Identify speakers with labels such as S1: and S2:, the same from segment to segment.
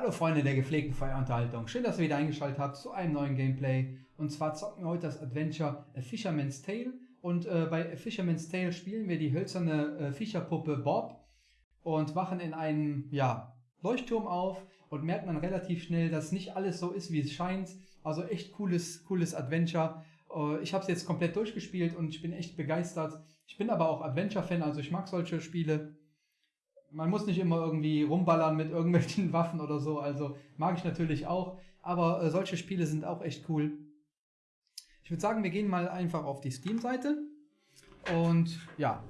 S1: Hallo Freunde der gepflegten Feuerunterhaltung. Schön, dass ihr wieder eingeschaltet habt zu einem neuen Gameplay. Und zwar zocken wir heute das Adventure A Fisherman's Tale. Und äh, bei A Fisherman's Tale spielen wir die hölzerne äh, Fischerpuppe Bob und wachen in einem ja, Leuchtturm auf und merken dann relativ schnell, dass nicht alles so ist, wie es scheint. Also echt cooles, cooles Adventure. Äh, ich habe es jetzt komplett durchgespielt und ich bin echt begeistert. Ich bin aber auch Adventure-Fan, also ich mag solche Spiele man muss nicht immer irgendwie rumballern mit irgendwelchen Waffen oder so, also mag ich natürlich auch, aber äh, solche Spiele sind auch echt cool. Ich würde sagen, wir gehen mal einfach auf die Steam-Seite und ja,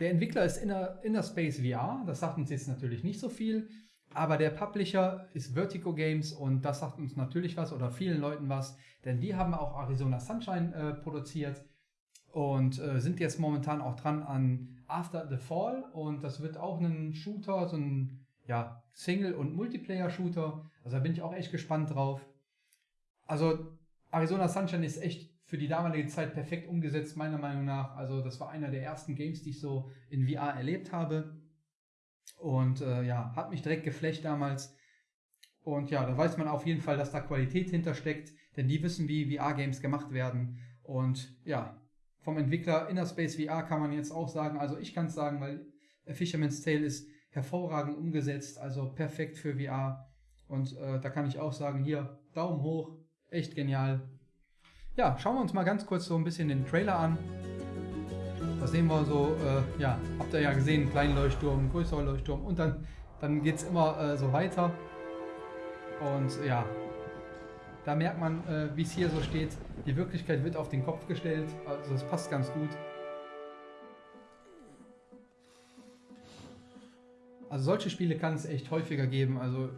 S1: der Entwickler ist Inner, Space VR, das sagt uns jetzt natürlich nicht so viel, aber der Publisher ist Vertigo Games und das sagt uns natürlich was oder vielen Leuten was, denn die haben auch Arizona Sunshine äh, produziert und äh, sind jetzt momentan auch dran an After the Fall und das wird auch ein Shooter, so ein ja, Single- und Multiplayer-Shooter. Also da bin ich auch echt gespannt drauf. Also Arizona Sunshine ist echt für die damalige Zeit perfekt umgesetzt, meiner Meinung nach. Also das war einer der ersten Games, die ich so in VR erlebt habe. Und äh, ja, hat mich direkt geflecht damals. Und ja, da weiß man auf jeden Fall, dass da Qualität hintersteckt, denn die wissen, wie VR-Games gemacht werden. Und ja, vom Entwickler Inner Space VR kann man jetzt auch sagen, also ich kann es sagen, weil Fisherman's Tale ist hervorragend umgesetzt, also perfekt für VR. Und äh, da kann ich auch sagen, hier, Daumen hoch, echt genial. Ja, schauen wir uns mal ganz kurz so ein bisschen den Trailer an. Da sehen wir so, äh, ja, habt ihr ja gesehen, kleinen Leuchtturm, größerer Leuchtturm und dann, dann geht es immer äh, so weiter. Und ja, da merkt man, äh, wie es hier so steht, die Wirklichkeit wird auf den Kopf gestellt. Also das passt ganz gut. Also solche Spiele kann es echt häufiger geben. Also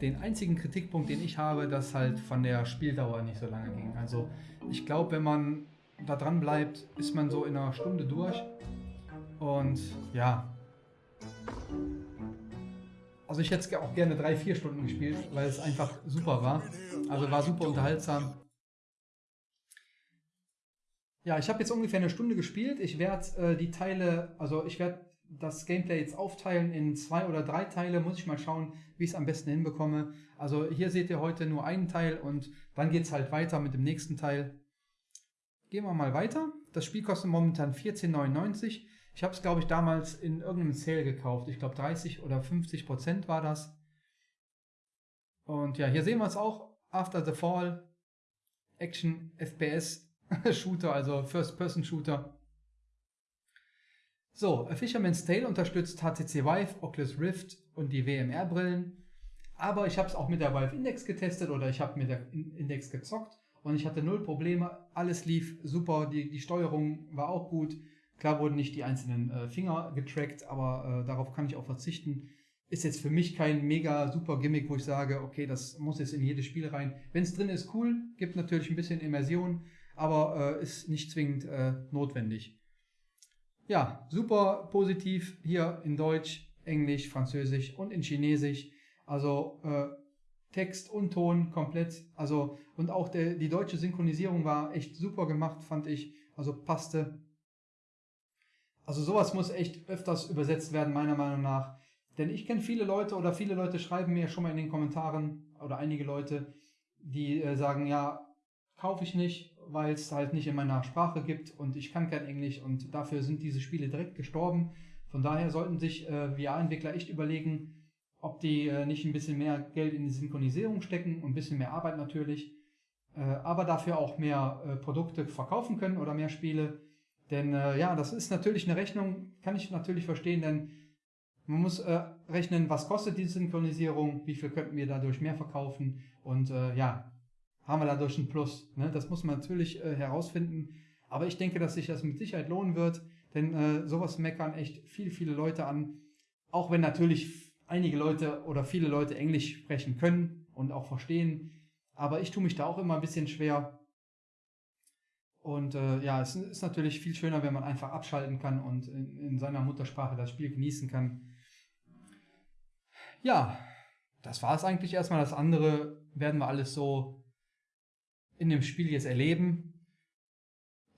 S1: den einzigen Kritikpunkt, den ich habe, dass halt von der Spieldauer nicht so lange ging. Also ich glaube, wenn man da dran bleibt, ist man so in einer Stunde durch. Und ja, also ich hätte auch gerne drei, vier Stunden gespielt, weil es einfach super war. Also war super unterhaltsam. Ja, ich habe jetzt ungefähr eine Stunde gespielt. Ich werde äh, die Teile, also ich werde das Gameplay jetzt aufteilen in zwei oder drei Teile. Muss ich mal schauen, wie ich es am besten hinbekomme. Also hier seht ihr heute nur einen Teil und dann geht es halt weiter mit dem nächsten Teil. Gehen wir mal weiter. Das Spiel kostet momentan 14,99. Ich habe es, glaube ich, damals in irgendeinem Sale gekauft. Ich glaube 30 oder 50 Prozent war das. Und ja, hier sehen wir es auch. After the Fall. Action FPS Shooter, also First-Person-Shooter. So, A Fisherman's Tale unterstützt HTC Vive, Oculus Rift und die WMR-Brillen. Aber ich habe es auch mit der Vive Index getestet oder ich habe mit der Index gezockt und ich hatte null Probleme. Alles lief super, die, die Steuerung war auch gut. Klar wurden nicht die einzelnen äh, Finger getrackt, aber äh, darauf kann ich auch verzichten. Ist jetzt für mich kein mega super Gimmick, wo ich sage, okay, das muss jetzt in jedes Spiel rein. Wenn es drin ist, cool, gibt natürlich ein bisschen Immersion, aber äh, ist nicht zwingend äh, notwendig. Ja, super positiv hier in Deutsch, Englisch, Französisch und in Chinesisch. Also äh, Text und Ton komplett. Also und auch der, die deutsche Synchronisierung war echt super gemacht, fand ich. Also passte also sowas muss echt öfters übersetzt werden, meiner Meinung nach. Denn ich kenne viele Leute oder viele Leute schreiben mir schon mal in den Kommentaren oder einige Leute, die äh, sagen, ja, kaufe ich nicht, weil es halt nicht in meiner Sprache gibt und ich kann kein Englisch und dafür sind diese Spiele direkt gestorben. Von daher sollten sich äh, VR-Entwickler echt überlegen, ob die äh, nicht ein bisschen mehr Geld in die Synchronisierung stecken und ein bisschen mehr Arbeit natürlich, äh, aber dafür auch mehr äh, Produkte verkaufen können oder mehr Spiele denn äh, ja, das ist natürlich eine Rechnung, kann ich natürlich verstehen, denn man muss äh, rechnen, was kostet die Synchronisierung, wie viel könnten wir dadurch mehr verkaufen und äh, ja, haben wir dadurch ein Plus. Ne? Das muss man natürlich äh, herausfinden. Aber ich denke, dass sich das mit Sicherheit lohnen wird, denn äh, sowas meckern echt viele, viele Leute an. Auch wenn natürlich einige Leute oder viele Leute Englisch sprechen können und auch verstehen. Aber ich tue mich da auch immer ein bisschen schwer. Und äh, ja, es ist natürlich viel schöner, wenn man einfach abschalten kann und in, in seiner Muttersprache das Spiel genießen kann. Ja, das war es eigentlich erstmal. Das andere werden wir alles so in dem Spiel jetzt erleben.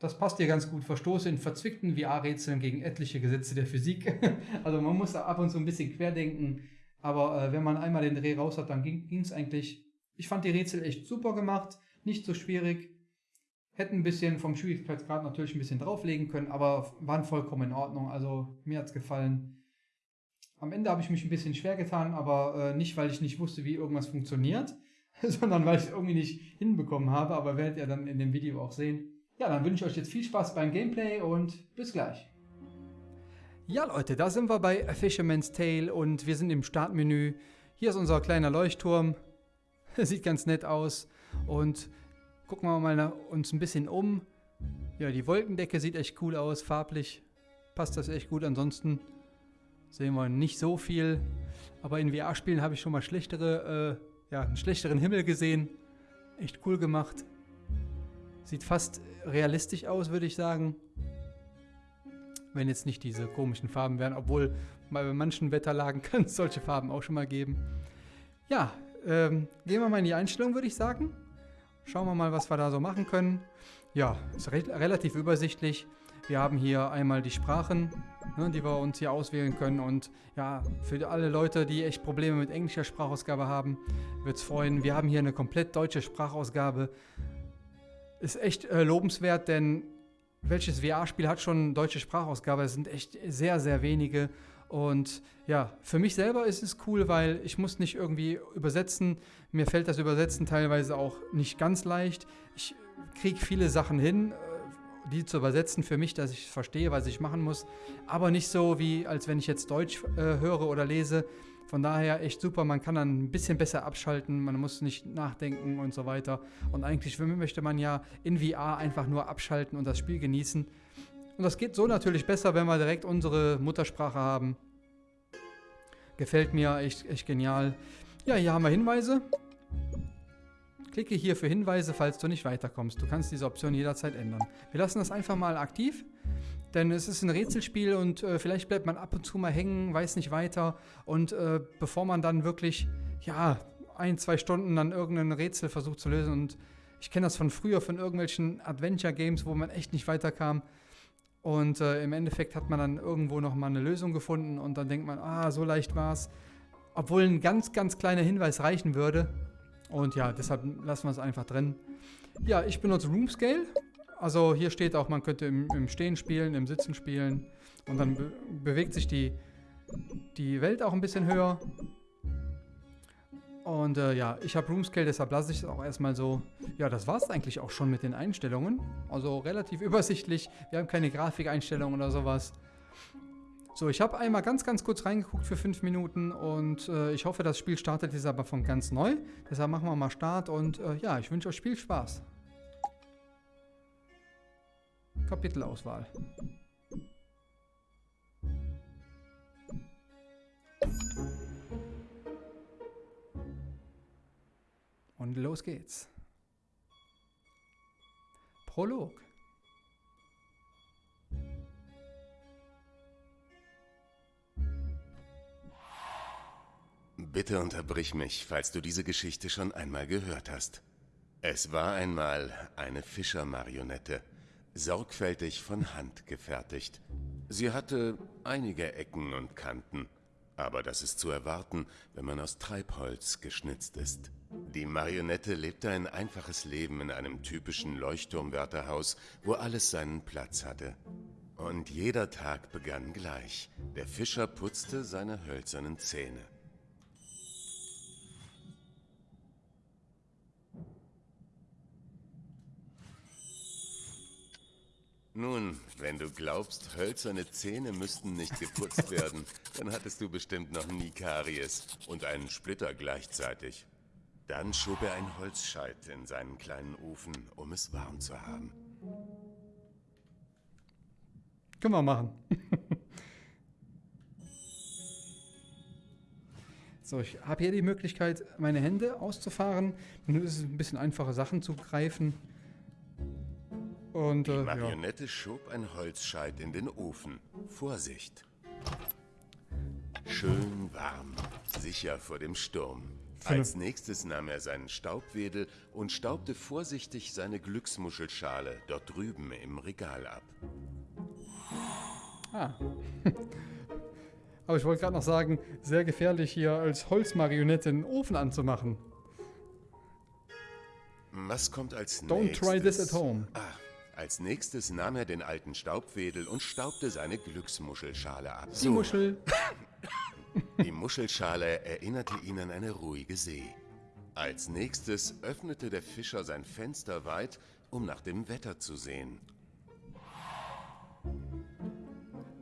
S1: das passt hier ganz gut. Verstoße in verzwickten VR-Rätseln gegen etliche Gesetze der Physik. also man muss da ab und zu ein bisschen querdenken. Aber äh, wenn man einmal den Dreh raus hat, dann ging es eigentlich. Ich fand die Rätsel echt super gemacht. Nicht so schwierig. Hätten ein bisschen vom Schwierigkeitsgrad natürlich ein bisschen drauflegen können, aber waren vollkommen in Ordnung. Also mir hat es gefallen. Am Ende habe ich mich ein bisschen schwer getan, aber äh, nicht, weil ich nicht wusste, wie irgendwas funktioniert, sondern weil ich es irgendwie nicht hinbekommen habe. Aber werdet ihr dann in dem Video auch sehen. Ja, dann wünsche ich euch jetzt viel Spaß beim Gameplay und bis gleich. Ja Leute, da sind wir bei A Fisherman's Tale und wir sind im Startmenü. Hier ist unser kleiner Leuchtturm. Sieht ganz nett aus. Und gucken wir mal uns ein bisschen um. Ja, die Wolkendecke sieht echt cool aus, farblich passt das echt gut. Ansonsten sehen wir nicht so viel. Aber in VR-Spielen habe ich schon mal schlechtere, äh, ja, einen schlechteren Himmel gesehen. Echt cool gemacht. Sieht fast realistisch aus, würde ich sagen. Wenn jetzt nicht diese komischen Farben wären, obwohl bei manchen Wetterlagen kann es solche Farben auch schon mal geben. Ja, ähm, gehen wir mal in die Einstellung, würde ich sagen. Schauen wir mal, was wir da so machen können. Ja, ist re relativ übersichtlich. Wir haben hier einmal die Sprachen, ne, die wir uns hier auswählen können. Und ja, für alle Leute, die echt Probleme mit englischer Sprachausgabe haben, wird es freuen. Wir haben hier eine komplett deutsche Sprachausgabe ist echt äh, lobenswert, denn welches VR-Spiel hat schon deutsche Sprachausgabe? Es sind echt sehr, sehr wenige. Und ja, für mich selber ist es cool, weil ich muss nicht irgendwie übersetzen. Mir fällt das Übersetzen teilweise auch nicht ganz leicht. Ich kriege viele Sachen hin, äh, die zu übersetzen für mich, dass ich verstehe, was ich machen muss. Aber nicht so, wie als wenn ich jetzt Deutsch äh, höre oder lese. Von daher echt super, man kann dann ein bisschen besser abschalten, man muss nicht nachdenken und so weiter. Und eigentlich möchte man ja in VR einfach nur abschalten und das Spiel genießen. Und das geht so natürlich besser, wenn wir direkt unsere Muttersprache haben. Gefällt mir echt, echt genial. Ja, hier haben wir Hinweise. Klicke hier für Hinweise, falls du nicht weiterkommst. Du kannst diese Option jederzeit ändern. Wir lassen das einfach mal aktiv. Denn es ist ein Rätselspiel und äh, vielleicht bleibt man ab und zu mal hängen, weiß nicht weiter. Und äh, bevor man dann wirklich, ja, ein, zwei Stunden dann irgendein Rätsel versucht zu lösen. Und ich kenne das von früher, von irgendwelchen Adventure-Games, wo man echt nicht weiterkam. Und äh, im Endeffekt hat man dann irgendwo nochmal eine Lösung gefunden und dann denkt man, ah, so leicht war es. Obwohl ein ganz, ganz kleiner Hinweis reichen würde. Und ja, deshalb lassen wir es einfach drin. Ja, ich benutze Room Scale. Also hier steht auch, man könnte im, im Stehen spielen, im Sitzen spielen. Und dann be bewegt sich die, die Welt auch ein bisschen höher. Und äh, ja, ich habe Roomscale, deshalb lasse ich es auch erstmal so. Ja, das war es eigentlich auch schon mit den Einstellungen. Also relativ übersichtlich. Wir haben keine Grafikeinstellungen oder sowas. So, ich habe einmal ganz, ganz kurz reingeguckt für fünf Minuten und äh, ich hoffe, das Spiel startet jetzt aber von ganz neu. Deshalb machen wir mal Start und äh, ja, ich wünsche euch Spielspaß. Kapitelauswahl. Und los geht's. Prolog.
S2: Bitte unterbrich mich, falls du diese Geschichte schon einmal gehört hast. Es war einmal eine Fischermarionette sorgfältig von Hand gefertigt. Sie hatte einige Ecken und Kanten, aber das ist zu erwarten, wenn man aus Treibholz geschnitzt ist. Die Marionette lebte ein einfaches Leben in einem typischen Leuchtturmwärterhaus, wo alles seinen Platz hatte. Und jeder Tag begann gleich. Der Fischer putzte seine hölzernen Zähne. Nun, wenn du glaubst, hölzerne Zähne müssten nicht geputzt werden, dann hattest du bestimmt noch nie Karies und einen Splitter gleichzeitig. Dann schob er ein Holzscheit in seinen kleinen Ofen, um es warm zu haben.
S1: Können wir machen. so, ich habe hier die Möglichkeit, meine Hände auszufahren. Nun ist es ein bisschen einfacher, Sachen zu greifen.
S2: Und, äh, Die Marionette ja. schob ein Holzscheit in den Ofen. Vorsicht! Schön warm, sicher vor dem Sturm. Als nächstes nahm er seinen Staubwedel und staubte vorsichtig seine Glücksmuschelschale dort drüben im Regal ab.
S1: Ah. Aber ich wollte gerade noch sagen, sehr gefährlich hier als Holzmarionette einen Ofen anzumachen.
S2: Was kommt als
S1: Don't
S2: nächstes?
S1: try this at home.
S2: Ah, als nächstes nahm er den alten Staubwedel und staubte seine Glücksmuschelschale ab.
S1: Die Muschel.
S2: Die Muschelschale erinnerte ihn an eine ruhige See. Als nächstes öffnete der Fischer sein Fenster weit, um nach dem Wetter zu sehen.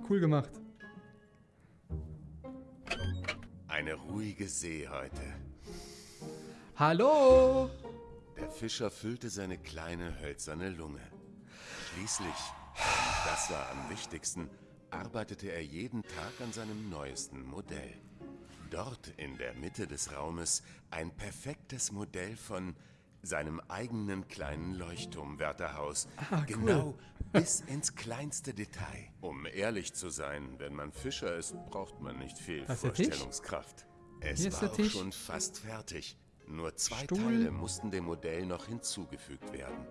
S1: Cool gemacht.
S2: Eine ruhige See heute.
S1: Hallo!
S2: Der Fischer füllte seine kleine hölzerne Lunge. Schließlich, das war am wichtigsten, arbeitete er jeden Tag an seinem neuesten Modell. Dort in der Mitte des Raumes ein perfektes Modell von seinem eigenen kleinen Leuchtturmwärterhaus.
S1: Ah, cool.
S2: Genau bis ins kleinste Detail. Um ehrlich zu sein, wenn man Fischer ist, braucht man nicht viel? Vorstellungskraft. Es
S1: Hier
S2: war auch schon fast fertig. Nur zwei
S1: Stuhl.
S2: Teile mussten dem Modell noch hinzugefügt werden.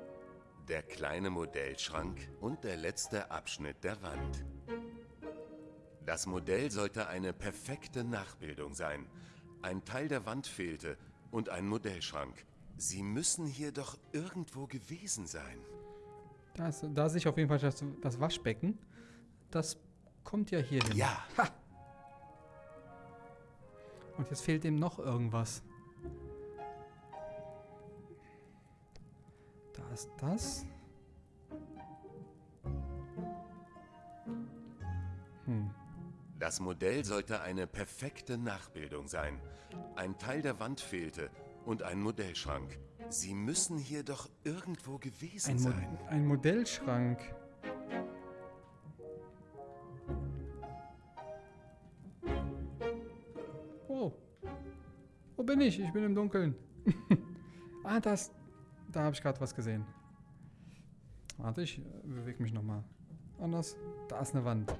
S2: Der kleine Modellschrank und der letzte Abschnitt der Wand. Das Modell sollte eine perfekte Nachbildung sein. Ein Teil der Wand fehlte und ein Modellschrank. Sie müssen hier doch irgendwo gewesen sein.
S1: Da, sehe ich auf jeden Fall das, das Waschbecken. Das kommt ja hier hin.
S2: Ja,
S1: Und jetzt fehlt ihm noch irgendwas. Da ist das. Hm.
S2: das Modell sollte eine perfekte Nachbildung sein. Ein Teil der Wand fehlte und ein Modellschrank. Sie müssen hier doch irgendwo gewesen
S1: Ein, Mo
S2: sein.
S1: ein Modellschrank. Oh. Wo bin ich? Ich bin im Dunkeln. ah, das. Da habe ich gerade was gesehen. Warte, ich äh, bewege mich nochmal. Anders. Da ist eine Wand.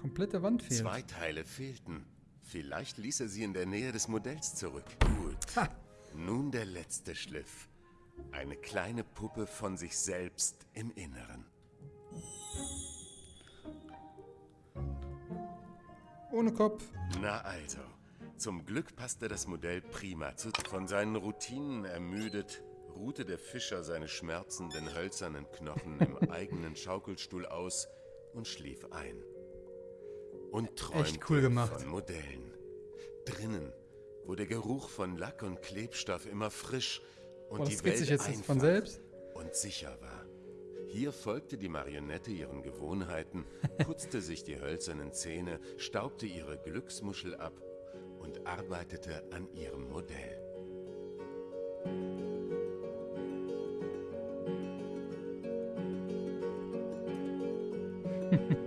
S1: Komplette Wand fehlt.
S2: Zwei Teile fehlten. Vielleicht ließ er sie in der Nähe des Modells zurück. Gut.
S1: Ha.
S2: Nun der letzte Schliff. Eine kleine Puppe von sich selbst im Inneren.
S1: Ohne Kopf.
S2: Na also. Zum Glück passte das Modell prima zu. Von seinen Routinen ermüdet, ruhte der Fischer seine schmerzenden hölzernen Knochen im eigenen Schaukelstuhl aus und schlief ein. Und träumte
S1: cool
S2: von Modellen. Drinnen, wo der Geruch von Lack und Klebstoff immer frisch und
S1: Boah,
S2: die Welt
S1: sich jetzt
S2: einfach
S1: von selbst.
S2: und sicher war. Hier folgte die Marionette ihren Gewohnheiten, putzte sich die hölzernen Zähne, staubte ihre Glücksmuschel ab und arbeitete an ihrem Modell. Welten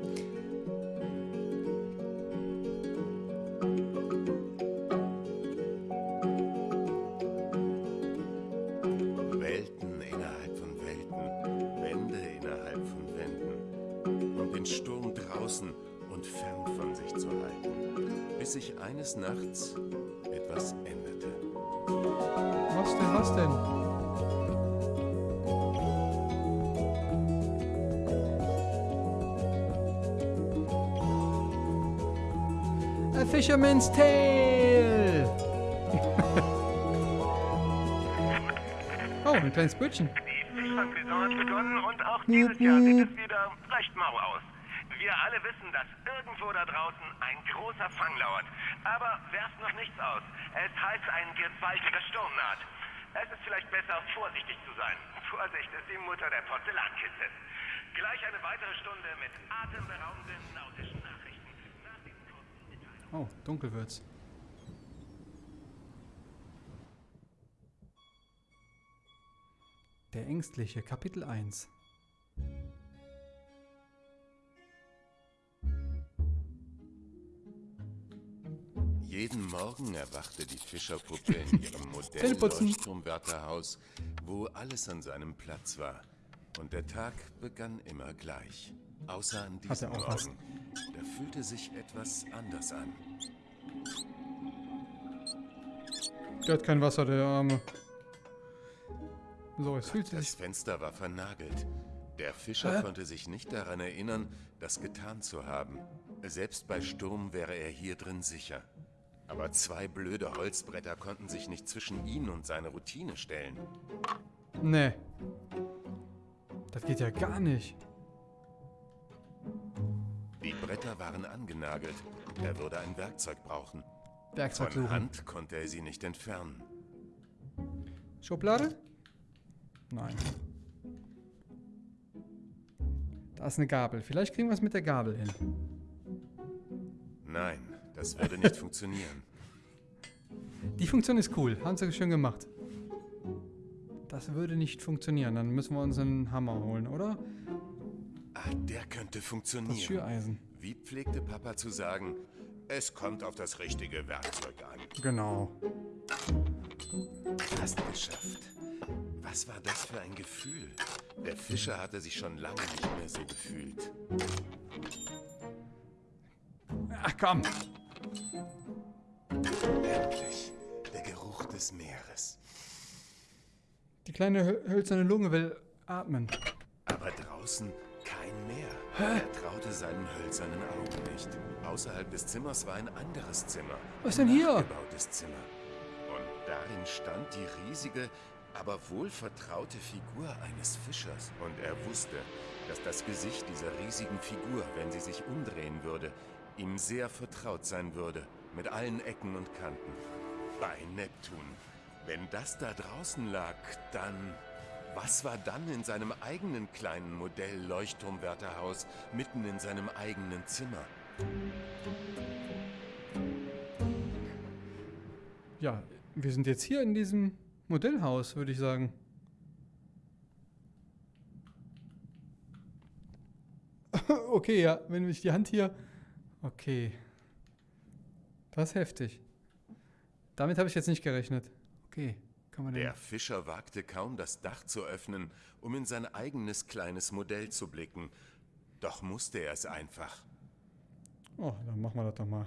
S2: innerhalb von Welten, Wände innerhalb von Wänden, um den Sturm draußen und fern von sich zu halten, bis sich eines Nachts etwas änderte.
S1: Was denn, was denn? Fisherman's Tale! oh, ein kleines Brötchen.
S3: Die Fischfangsaison hat begonnen und auch dieses Jahr sieht es wieder recht mau aus. Wir alle wissen, dass irgendwo da draußen ein großer Fang lauert. Aber werft noch nichts aus. Es heißt, ein gewaltiger Sturm naht. Es ist vielleicht besser, vorsichtig zu sein. Vorsicht ist die Mutter der Porzellankiste. Gleich eine weitere Stunde mit atemberaubenden nautischen Nachrichten. Nach diesen kurzen Mitteilungen.
S1: Oh, dunkel wird's. Der Ängstliche, Kapitel 1.
S2: Jeden Morgen erwachte die Fischerpuppe in ihrem
S1: Zähneputzen.
S2: Leuchtturmwärterhaus, wo alles an seinem Platz war. Und der Tag begann immer gleich. Außer an diesem
S1: er auch was.
S2: Morgen. Da fühlte sich etwas anders an.
S1: Der hat kein Wasser, der Arme. So, es fühlt sich...
S2: Das Fenster war vernagelt. Der Fischer
S1: Hä?
S2: konnte sich nicht daran erinnern, das getan zu haben. Selbst bei Sturm wäre er hier drin sicher. Aber zwei blöde Holzbretter konnten sich nicht zwischen ihn und seine Routine stellen.
S1: Nee. Das geht ja gar nicht.
S2: Die Bretter waren angenagelt. Er würde ein Werkzeug brauchen.
S1: Werkzeug
S2: Von
S1: suchen.
S2: Hand konnte er sie nicht entfernen.
S1: Schublade? Nein. Da ist eine Gabel. Vielleicht kriegen wir es mit der Gabel hin.
S2: Nein, das würde nicht funktionieren.
S1: Die Funktion ist cool. Haben sie schön gemacht. Das würde nicht funktionieren. Dann müssen wir uns einen Hammer holen, oder?
S2: Ah, der könnte
S1: Das
S2: funktionieren.
S1: Schüreisen.
S2: Wie pflegte Papa zu sagen, es kommt auf das richtige Werkzeug an.
S1: Genau.
S2: Fast geschafft. Was war das für ein Gefühl? Der Fischer hatte sich schon lange nicht mehr so gefühlt.
S1: Ach komm.
S2: Endlich. Der Geruch des Meeres.
S1: Die kleine hö- hölzerne Lunge will atmen.
S2: Aber draußen kein Meer. Er traute seinen hölzernen Augen nicht. Außerhalb des Zimmers war ein anderes Zimmer.
S1: Was denn hier?
S2: Nachgebautes Zimmer. Und darin stand die riesige, aber wohlvertraute Figur eines Fischers. Und er wusste, dass das Gesicht dieser riesigen Figur, wenn sie sich umdrehen würde, ihm sehr vertraut sein würde. Mit allen Ecken und Kanten. Bei Neptun. Wenn das da draußen lag, dann... Was war dann in seinem eigenen kleinen Modell-Leuchtturmwärterhaus, mitten in seinem eigenen Zimmer?
S1: Ja, wir sind jetzt hier in diesem Modellhaus, würde ich sagen. okay, ja, wenn ich die Hand hier. Okay. Das ist heftig. Damit habe ich jetzt nicht gerechnet. Okay, kann man.
S2: Der Fischer wagte kaum, das Dach zu öffnen, um in sein eigenes kleines Modell zu blicken. Doch musste er es einfach.
S1: Oh, dann machen wir das doch mal.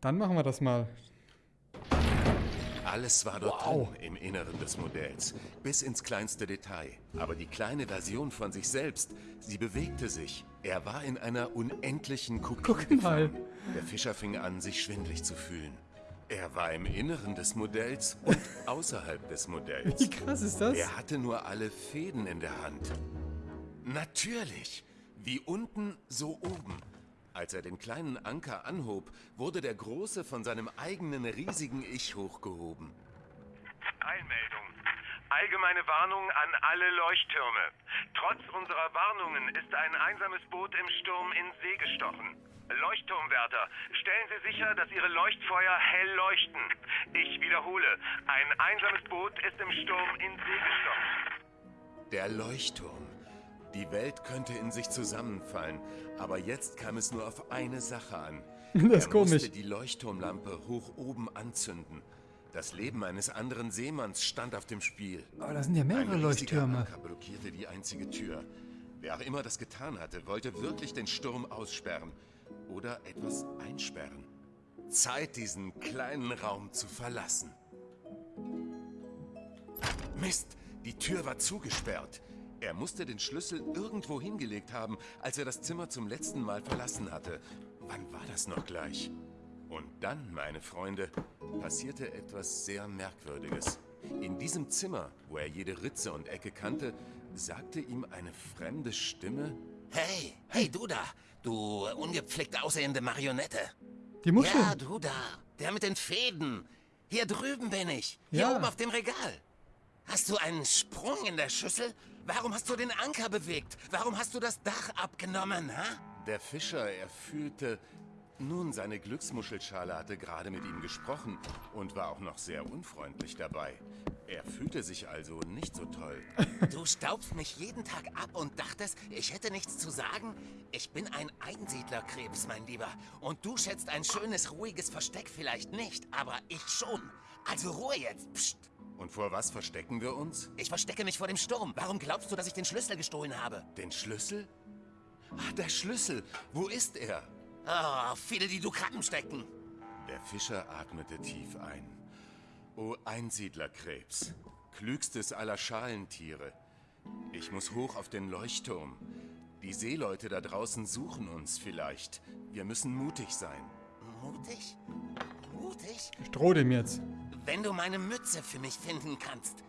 S1: Dann machen wir das mal.
S2: Alles war dort
S1: Wow.
S2: drin im Inneren des Modells, bis ins kleinste Detail. Aber die kleine Version von sich selbst, sie bewegte sich. Er war in einer unendlichen Kopie
S1: Guck mal.
S2: Der Fischer fing an, sich schwindlig zu fühlen. Er war im Inneren des Modells und außerhalb des Modells.
S1: Wie krass ist das?
S2: Er hatte nur alle Fäden in der Hand. Natürlich. Wie unten, so oben. Als er den kleinen Anker anhob, wurde der Große von seinem eigenen riesigen Ich hochgehoben.
S3: Eilmeldung. Allgemeine Warnung an alle Leuchttürme. Trotz unserer Warnungen ist ein einsames Boot im Sturm in See gestochen. Leuchtturmwärter, stellen Sie sicher, dass Ihre Leuchtfeuer hell leuchten. Ich wiederhole, ein einsames Boot ist im Sturm in See gestochen.
S2: Der Leuchtturm. Die Welt könnte in sich zusammenfallen, aber jetzt kam es nur auf eine Sache an.
S1: Das ist
S2: er
S1: komisch.
S2: musste die Leuchtturmlampe hoch oben anzünden. Das Leben eines anderen Seemanns stand auf dem Spiel.
S1: Aber da sind ja
S2: Ein
S1: mehrere
S2: riesiger
S1: Leuchttürme.
S2: Anker blockierte die einzige Tür. Wer auch immer das getan hatte, wollte wirklich den Sturm aussperren oder etwas einsperren. Zeit, diesen kleinen Raum zu verlassen. Mist, die Tür war zugesperrt. Er musste den Schlüssel irgendwo hingelegt haben, als er das Zimmer zum letzten Mal verlassen hatte. Wann war das noch gleich? Und dann, meine Freunde, passierte etwas sehr Merkwürdiges. In diesem Zimmer, wo er jede Ritze und Ecke kannte, sagte ihm eine fremde Stimme,
S4: Hey, hey, du da. Du ungepflegt aussehende Marionette.
S1: Die Muschel.
S4: Ja, du da. Der mit den Fäden. Hier drüben bin ich. Hier
S1: Ja.
S4: oben auf dem Regal. Hast du einen Sprung in der Schüssel? Warum hast du den Anker bewegt? Warum hast du das Dach abgenommen, ha?
S2: Der Fischer, er fühlte... Nun, seine Glücksmuschelschale hatte gerade mit ihm gesprochen und war auch noch sehr unfreundlich dabei. Er fühlte sich also nicht so toll.
S4: Du staubst mich jeden Tag ab und dachtest, ich hätte nichts zu sagen? Ich bin ein Einsiedlerkrebs, mein Lieber. Und du schätzt ein schönes, ruhiges Versteck vielleicht nicht, aber ich schon. Also Ruhe jetzt. Psst.
S2: Und vor was verstecken wir uns?
S4: Ich verstecke mich vor dem Sturm. Warum glaubst du, dass ich den Schlüssel gestohlen habe?
S2: Den Schlüssel? Ah, der Schlüssel. Wo ist er? Oh, viele, die du Krabben stecken.
S5: Der Fischer atmete tief ein. O Einsiedlerkrebs, klügstes aller Schalentiere. Ich muss hoch auf den Leuchtturm. Die Seeleute da draußen suchen uns vielleicht. Wir müssen mutig sein.
S2: Mutig? Mutig?
S1: Ich drohe dem jetzt.
S2: Wenn du meine Mütze für mich finden kannst.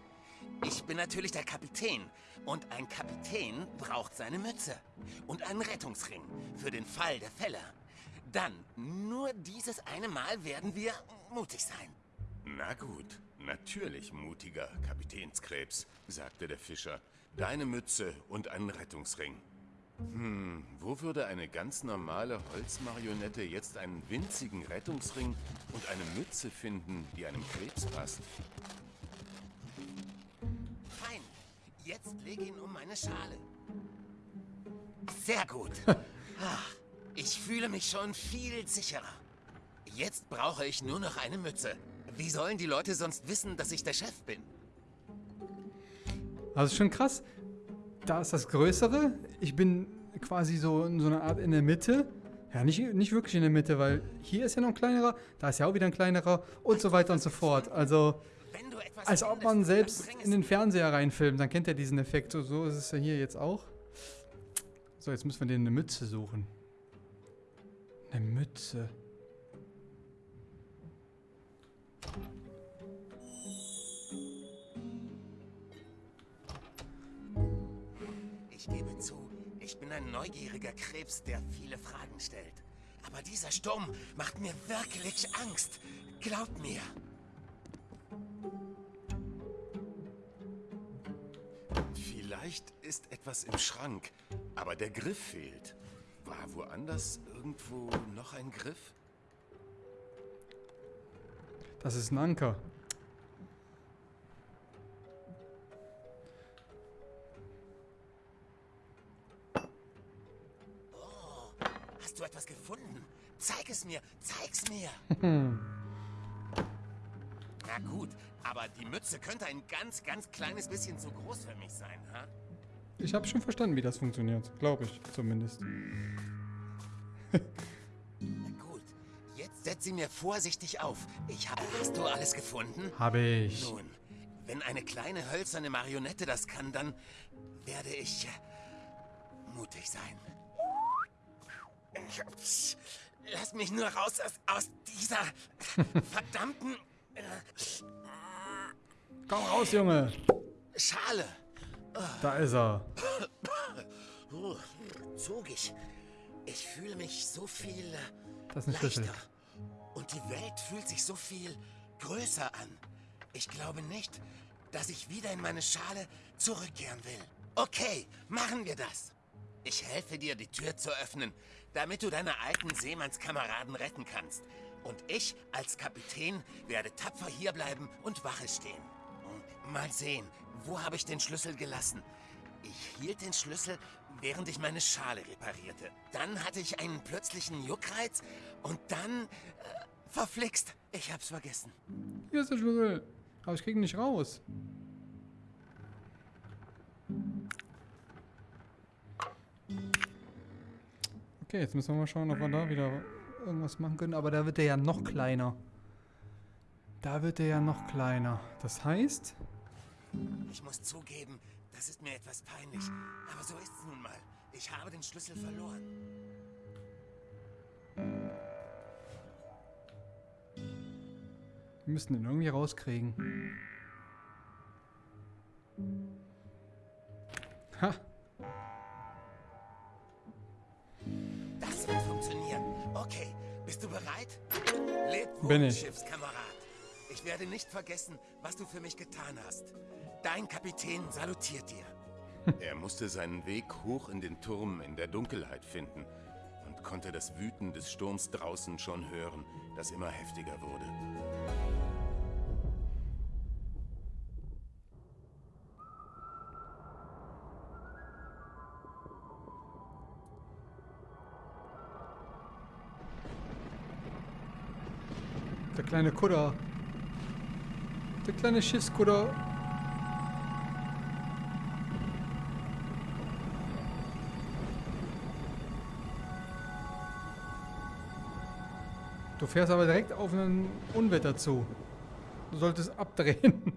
S2: Ich bin natürlich der Kapitän. Und ein Kapitän braucht seine Mütze. Und einen Rettungsring für den Fall der Fälle. Dann, nur dieses eine Mal werden wir mutig sein.
S5: Na gut, natürlich mutiger Kapitänskrebs, sagte der Fischer. Deine Mütze und einen Rettungsring. Hm, wo würde eine ganz normale Holzmarionette jetzt einen winzigen Rettungsring und eine Mütze finden, die einem Krebs passt?
S2: Fein. Jetzt lege ihn um meine Schale. Sehr gut. Ach, ich fühle mich schon viel sicherer. Jetzt brauche ich nur noch eine Mütze. Wie sollen die Leute sonst wissen, dass ich der Chef bin?
S1: Also schon krass. Da ist das Größere. Ich bin quasi so in so einer Art in der Mitte. Ja, nicht, nicht wirklich in der Mitte, weil hier ist ja noch ein kleinerer, da ist ja auch wieder ein kleinerer und so weiter und so fort. Also, als ob man selbst in den Fernseher reinfilmt, dann kennt er diesen Effekt. So, so ist es ja hier jetzt auch. So, jetzt müssen wir denen eine Mütze suchen. Eine Mütze.
S2: Ich gebe zu, ich bin ein neugieriger Krebs, der viele Fragen stellt. Aber dieser Sturm macht mir wirklich Angst. Glaub mir.
S5: Vielleicht ist etwas im Schrank, aber der Griff fehlt. War woanders irgendwo noch ein Griff?
S1: Das ist ein Anker.
S2: Hast du etwas gefunden? Zeig es mir. Zeig's mir. Na gut, aber die Mütze könnte ein ganz, ganz kleines bisschen zu groß für mich sein, ha?
S1: Ich habe schon verstanden, wie das funktioniert. Glaube ich zumindest.
S2: Na gut, jetzt setz sie mir vorsichtig auf. Ich habe... Hast du alles gefunden?
S1: Habe ich.
S2: Nun, wenn eine kleine hölzerne Marionette das kann, dann werde ich äh, mutig sein. Ich- Lass mich nur raus aus, aus dieser verdammten äh,
S1: Komm raus, Junge.
S2: Schale.
S1: Da ist er.
S2: Oh, zogig. Ich fühle mich so viel
S1: Das ist ein Schlüssel.
S2: leichter. Und die Welt fühlt sich so viel größer an. Ich glaube nicht, dass ich wieder in meine Schale zurückkehren will. Okay, machen wir das. Ich helfe dir, die Tür zu öffnen, damit du deine alten Seemannskameraden retten kannst. Und ich als Kapitän werde tapfer hierbleiben und Wache stehen. Mal sehen, wo habe ich den Schlüssel gelassen? Ich hielt den Schlüssel, während ich meine Schale reparierte. Dann hatte ich einen plötzlichen Juckreiz und dann... Äh, verflixt, ich hab's vergessen.
S1: Hier ist der Schlüssel. Aber ich krieg ihn nicht raus. Okay, jetzt müssen wir mal schauen, ob wir da wieder irgendwas machen können. Aber da wird er ja noch kleiner. Da wird er ja noch kleiner. Das heißt,
S2: Ich muss zugeben, das ist mir etwas peinlich. Aber so ist's nun mal. Ich habe den Schlüssel verloren.
S1: wir müssen ihn irgendwie rauskriegen. Ha!
S2: Okay, bist du bereit? Leb wohl,
S1: Bin ich.
S2: Schiffskamerad. Ich werde nicht vergessen, was du für mich getan hast. Dein Kapitän salutiert dir.
S5: Er musste seinen Weg hoch in den Turm in der Dunkelheit finden und konnte das Wüten des Sturms draußen schon hören, das immer heftiger wurde.
S1: Kleine Kudder. Der kleine Schiffskudder. Du fährst aber direkt auf ein Unwetter zu. Du solltest abdrehen.